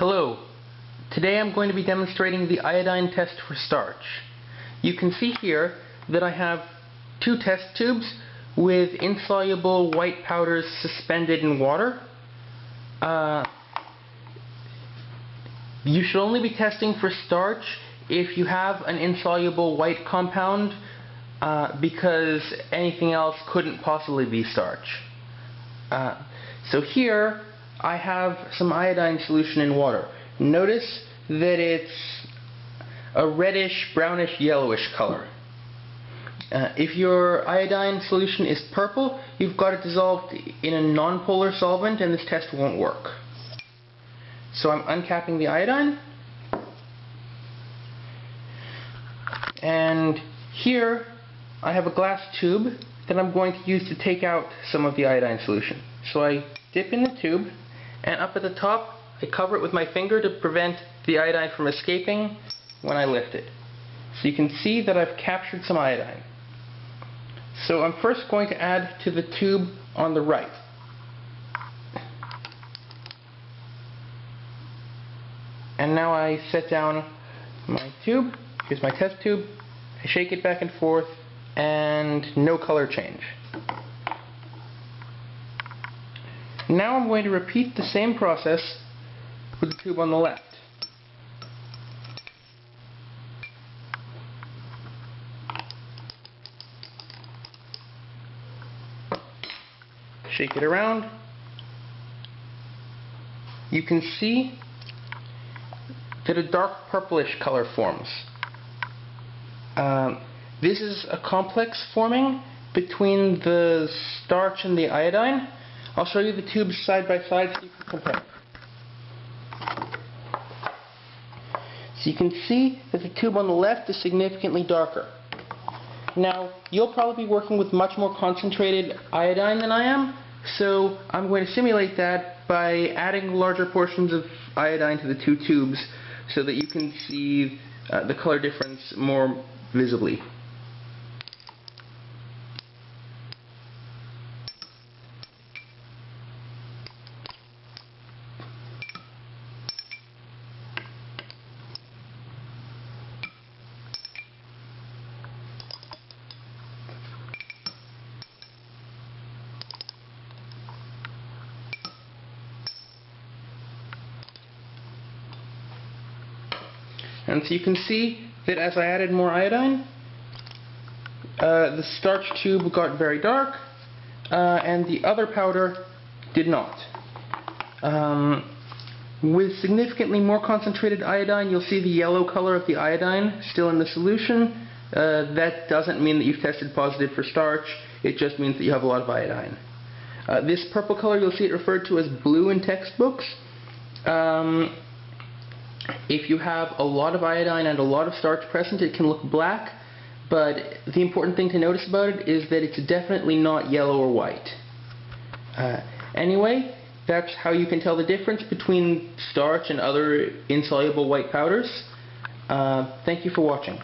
Hello. Today I'm going to be demonstrating the iodine test for starch. You can see here that I have two test tubes with insoluble white powders suspended in water. Uh, you should only be testing for starch if you have an insoluble white compound uh, because anything else couldn't possibly be starch. Uh, so here I have some iodine solution in water. Notice that it's a reddish, brownish, yellowish color. Uh, if your iodine solution is purple, you've got it dissolved in a nonpolar solvent and this test won't work. So I'm uncapping the iodine. And here I have a glass tube that I'm going to use to take out some of the iodine solution. So I dip in the tube and up at the top I cover it with my finger to prevent the iodine from escaping when I lift it. So you can see that I've captured some iodine. So I'm first going to add to the tube on the right. And now I set down my tube. Here's my test tube. I shake it back and forth and no color change. Now I'm going to repeat the same process with the tube on the left. Shake it around. You can see that a dark purplish color forms. Um, this is a complex forming between the starch and the iodine. I'll show you the tubes side by side so you can compare. So you can see that the tube on the left is significantly darker. Now, you'll probably be working with much more concentrated iodine than I am, so I'm going to simulate that by adding larger portions of iodine to the two tubes so that you can see uh, the color difference more visibly. And so you can see that as I added more iodine, uh, the starch tube got very dark, uh, and the other powder did not. Um, with significantly more concentrated iodine, you'll see the yellow color of the iodine still in the solution. Uh, that doesn't mean that you've tested positive for starch, it just means that you have a lot of iodine. Uh, this purple color, you'll see it referred to as blue in textbooks. Um, if you have a lot of iodine and a lot of starch present, it can look black, but the important thing to notice about it is that it's definitely not yellow or white. Uh, anyway, that's how you can tell the difference between starch and other insoluble white powders. Uh, thank you for watching.